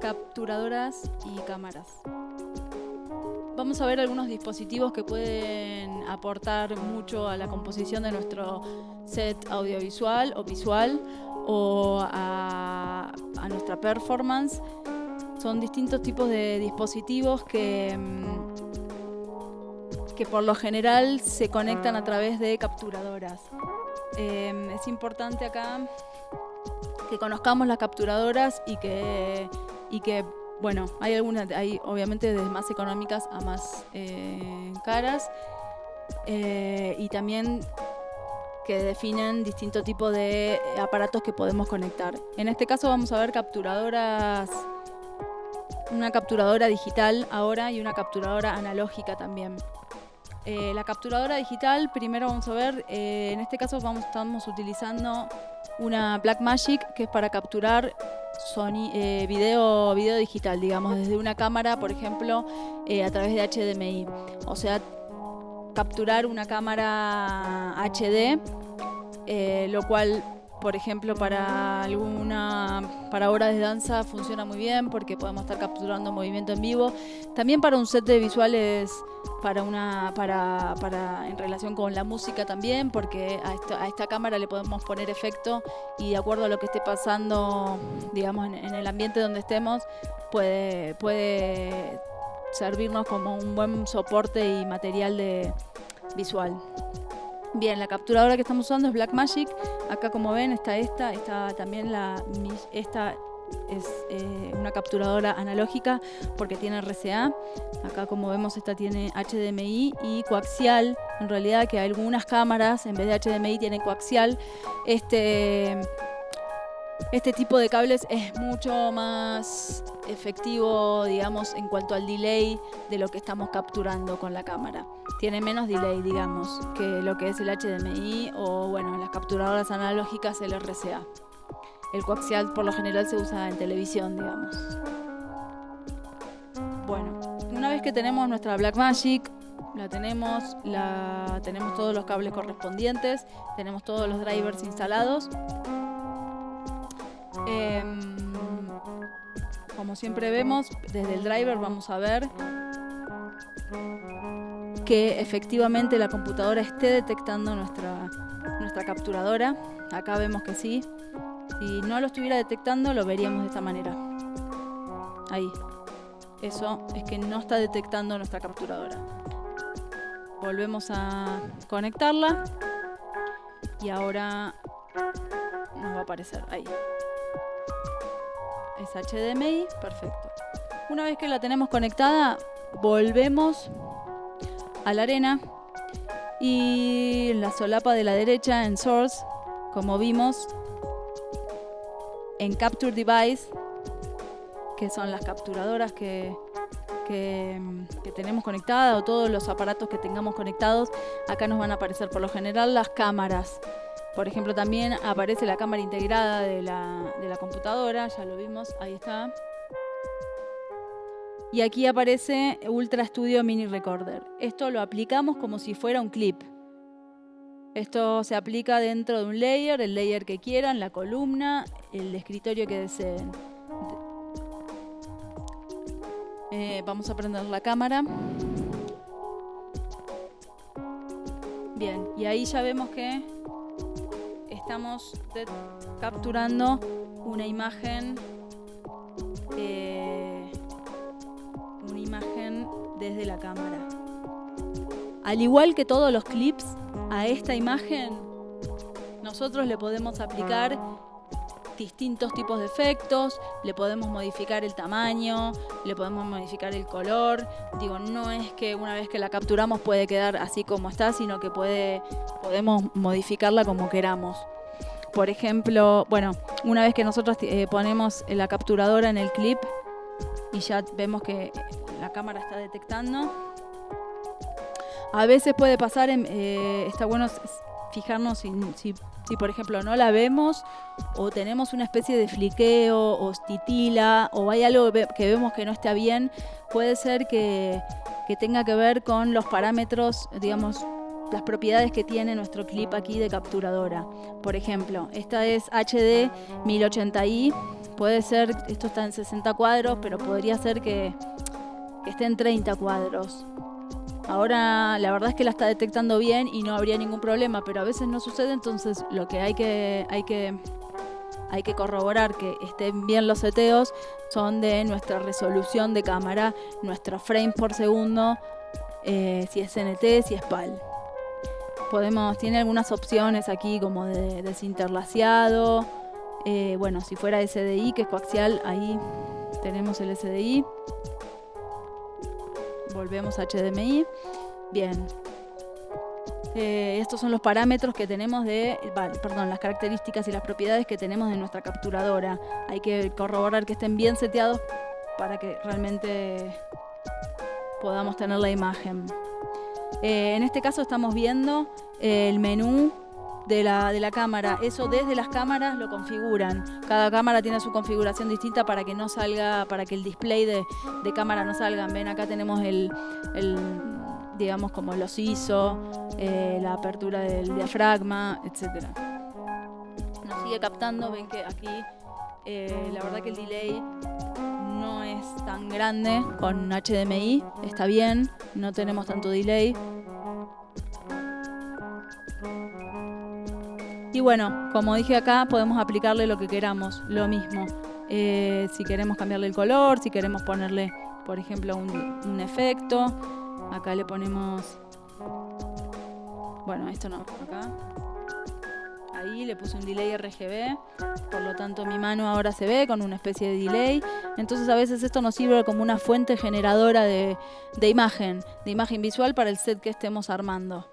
capturadoras y cámaras. Vamos a ver algunos dispositivos que pueden aportar mucho a la composición de nuestro set audiovisual o visual o a, nuestra performance. Son distintos tipos de dispositivos que, mm, que por lo general se conectan a través de capturadoras. Em, es importante acá que conozcamos las capturadoras y que, y que bueno, hay algunas, hay obviamente desde más económicas a más eh, caras eh, y también que definen distintos tipos de aparatos que podemos conectar. En este caso vamos a ver capturadoras, una capturadora digital ahora y una capturadora analógica también. Eh, la capturadora digital, primero vamos a ver, en este caso vamos, estamos utilizando una Blackmagic que es para capturar eh, video, video digital, digamos, desde una cámara, por ejemplo, eh, a través de HDMI. O sea, capturar una cámara HD, eh, lo cual por ejemplo, para alguna para obras de danza funciona muy bien porque podemos estar capturando movimiento en vivo. También para un set de visuales para una para, para en relación con la música también, porque a, esta cámara le podemos poner efecto y de acuerdo a lo que esté pasando, digamos, en, en el ambiente donde estemos, puede puede servirnos como un buen soporte y material de visual. Bien, la capturadora que estamos usando es Blackmagic. Acá como ven está esta, está también la esta es eh, una capturadora analógica porque tiene RCA. Acá como vemos esta tiene HDMI y coaxial. En realidad que algunas cámaras en vez de HDMI tienen coaxial. Este este tipo de cables es mucho más efectivo, digamos, en cuanto al delay de lo que estamos capturando con la cámara. Tiene menos delay, digamos, que lo que es el HDMI o, bueno, las capturadoras analógicas, el RCA. El coaxial por lo general se usa en televisión, digamos. Bueno, una vez que tenemos nuestra Blackmagic, la tenemos, tenemos todos los cables correspondientes, tenemos todos los drivers instalados. Em, como siempre vemos, desde el driver vamos a ver que efectivamente la computadora esté detectando nuestra, nuestra capturadora. Acá vemos que sí. Si no lo estuviera detectando, lo veríamos de esta manera. Ahí. Eso es que no está detectando nuestra capturadora. Volvemos a conectarla. Y ahora nos va a aparecer ahí es HDMI, perfecto. Una vez que la tenemos conectada, volvemos a la arena y en la solapa de la derecha en Source, como vimos, en Capture Device, que son las capturadoras que, que, que, tenemos conectadas o todos los aparatos que tengamos conectados, acá nos van a aparecer por lo general las cámaras. Por ejemplo, también aparece la cámara integrada de la, de la computadora, ya lo vimos, ahí está. Y aquí aparece Ultra Studio Mini Recorder. Esto lo aplicamos como si fuera un clip. Esto se aplica dentro de un layer, el layer que quieran, la columna, el escritorio que deseen. Eh, vamos a prender la cámara. Bien, y ahí ya vemos que estamos capturando una imagen, eh, una imagen desde la cámara. Al igual que todos los clips, a esta imagen nosotros le podemos aplicar distintos tipos de efectos, le podemos modificar el tamaño, le podemos modificar el color. Digo, no es que una vez que la capturamos puede quedar así como está, sino que puede, podemos modificarla como queramos. Por ejemplo, bueno, una vez que nosotros eh, ponemos la capturadora en el clip y ya vemos que la cámara está detectando, a veces puede pasar, eh, está bueno fijarnos si, si, por ejemplo no la vemos o tenemos una especie de fliqueo o titila o hay algo que vemos que no está bien, puede ser que, que tenga que ver con los parámetros, digamos, las propiedades que tiene nuestro clip aquí de capturadora. Por ejemplo, esta es HD 1080i, puede ser, esto está en 60 cuadros, pero podría ser que, esté en 30 cuadros. Ahora la verdad es que la está detectando bien y no habría ningún problema, pero a veces no sucede, entonces lo que hay que, hay que, hay que corroborar que estén bien los seteos son de nuestra resolución de cámara, nuestros frames por segundo, eh, si es NT, si es PAL. Podemos, tiene algunas opciones aquí como de desinterlaciado, eh, bueno, si fuera SDI, que es coaxial, ahí tenemos el SDI volvemos a HDMI. Bien. Eh, estos son los parámetros que tenemos de, perdón, las características y las propiedades que tenemos de nuestra capturadora. Hay que corroborar que estén bien seteados para que realmente podamos tener la imagen. Eh, en este caso estamos viendo el menú de la, de la cámara. Eso desde las cámaras lo configuran. Cada cámara tiene su configuración distinta para que no salga, para que el display de, de cámara no salga. Ven, acá tenemos el, el digamos, como los ISO, eh, la apertura del diafragma, etc. Nos sigue captando, ven que aquí eh, la verdad que el delay tan grande con HDMI, está bien, no tenemos tanto delay. Y bueno, como dije acá, podemos aplicarle lo que queramos, lo mismo. Eh, si queremos cambiarle el color, si queremos ponerle, por ejemplo, un, efecto. Acá le ponemos... Bueno, esto no, acá. Ahí le puse un delay RGB, por lo tanto mi mano ahora se ve con una especie de delay. Entonces a veces esto nos sirve como una fuente generadora de, de imagen, de imagen visual para el set que estemos armando.